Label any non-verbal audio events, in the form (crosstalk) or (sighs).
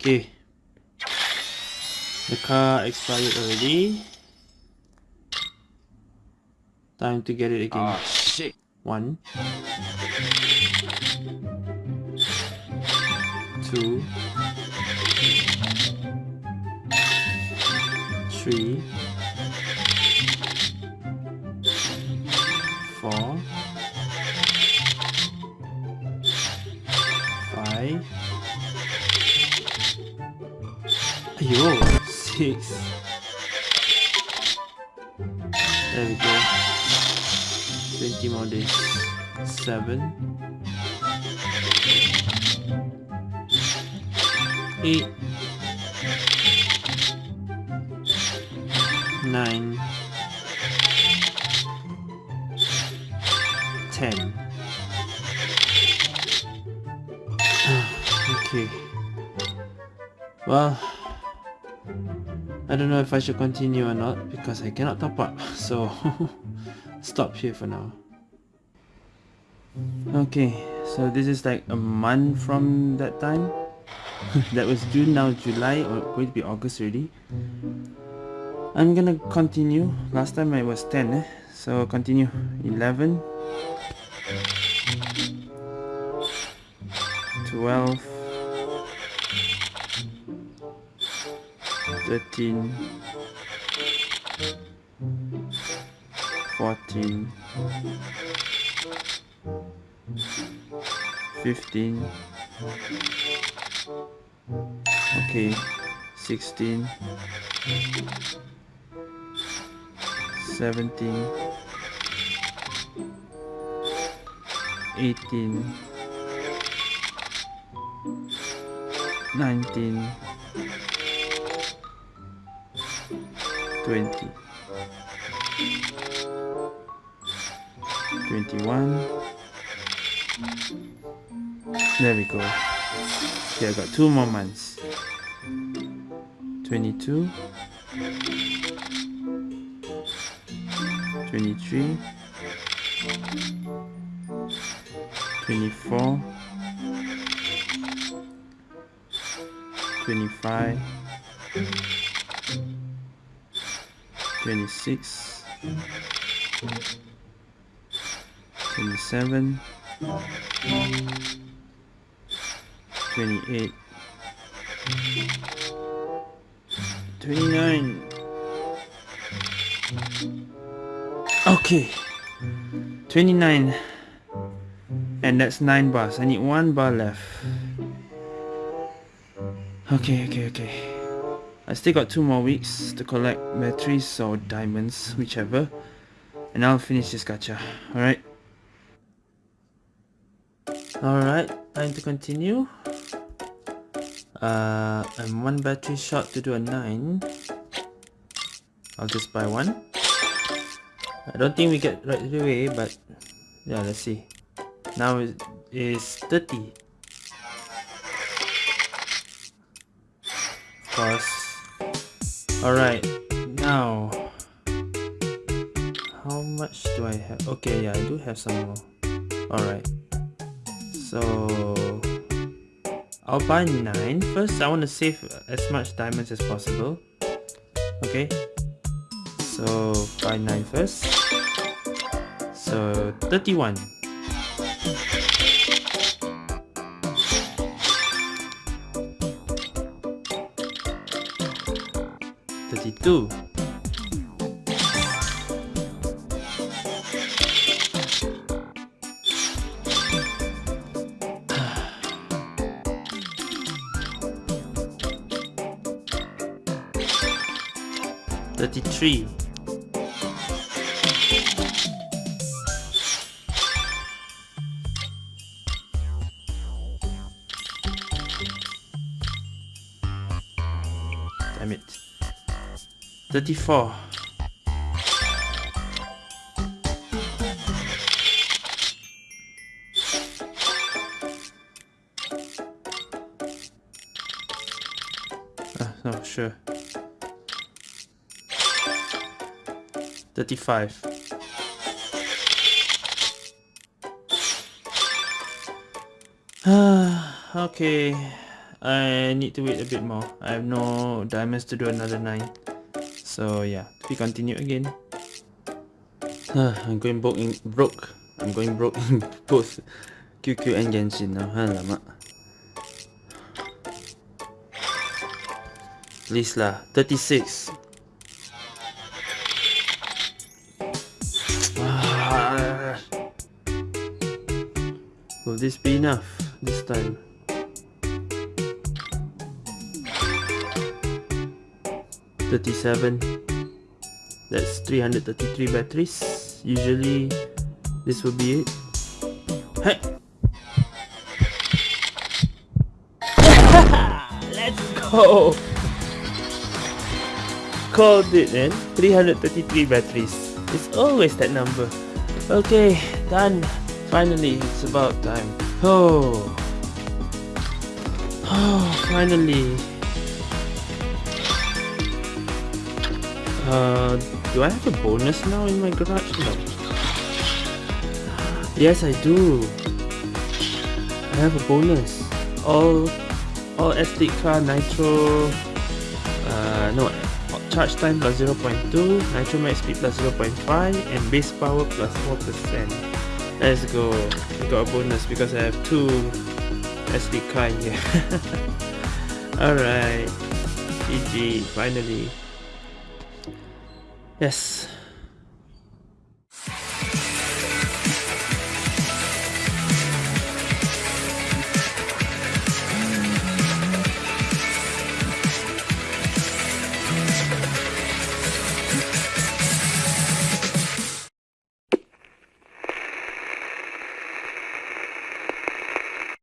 Okay. The car expired already. Time to get it again. Ah, shit. One. Two. Three. Ayo, six. There we go. 20 more days. Seven. Eight. Nine. Ten. (sighs) okay. Well, I don't know if I should continue or not because I cannot top up. (laughs) So (laughs) stop here for now. Okay, so this is like a month from that time. (laughs) that was June, now July, or going to be August already. I'm gonna continue. Last time I was 10, eh? so continue. 11, 12, 13, 14, 15, okay, 16, 17, 18, 19, 20 21 there we go. Okay I got two more months. 22 23 24 25 26 27 28 29 okay 29 and that's 9 bars. I need one bar left. Okay okay okay I still got two more weeks to collect batteries or diamonds whichever and I'll finish this gacha alright Alright, time to continue. Uh, I'm one battery short to do a 9. I'll just buy one. I don't think we get right away, but yeah, let's see. Now it is 30. Of course. Alright, now. How much do I have? Okay, yeah, I do have some more. Alright. So I'll buy 9 first. I want to save as much diamonds as possible. Okay. So buy 9 first. So 31. Thirty-two. 33 Damn it 34 Ah, no, sure 35 okay, I need to wait a bit more. I have no diamonds to do another 9. So yeah, we continue again. I'm going broke in broke. I'm going broke in (laughs) both QQ and Genshin now. Please lah, 36. Ah. Will this be enough this time? Thirty-seven. That's 333 batteries. Usually this will be it. Hey! (laughs) Let's go! Called it man 333 batteries. It's always that number. Okay done. Finally it's about time. Oh. Oh finally uh do I have a bonus now in my garage? No. Yes, I do. I have a bonus. All, all SD card nitro, uh, no, charge time plus 0.2, nitro max speed plus 0.5, and base power plus 4%. Let's go. We got a bonus because I have two SD card here. (laughs) Alright. GG, finally. Yes.